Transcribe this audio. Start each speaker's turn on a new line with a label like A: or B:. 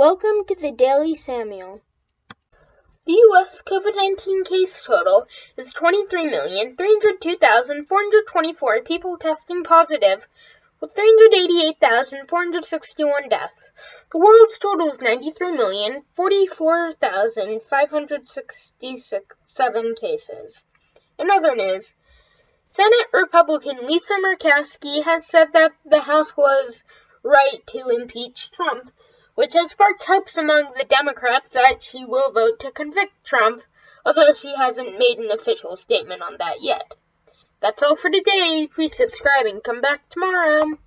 A: Welcome to the Daily Samuel. The U.S. COVID 19 case total is 23,302,424 people testing positive, with 388,461 deaths. The world's total is 93,044,567 cases. In other news, Senate Republican Lisa Murkowski has said that the House was right to impeach Trump, which has sparked hopes among the Democrats that she will vote to convict Trump, although she hasn't made an official statement on that yet. That's all for today. Please subscribe and come back tomorrow.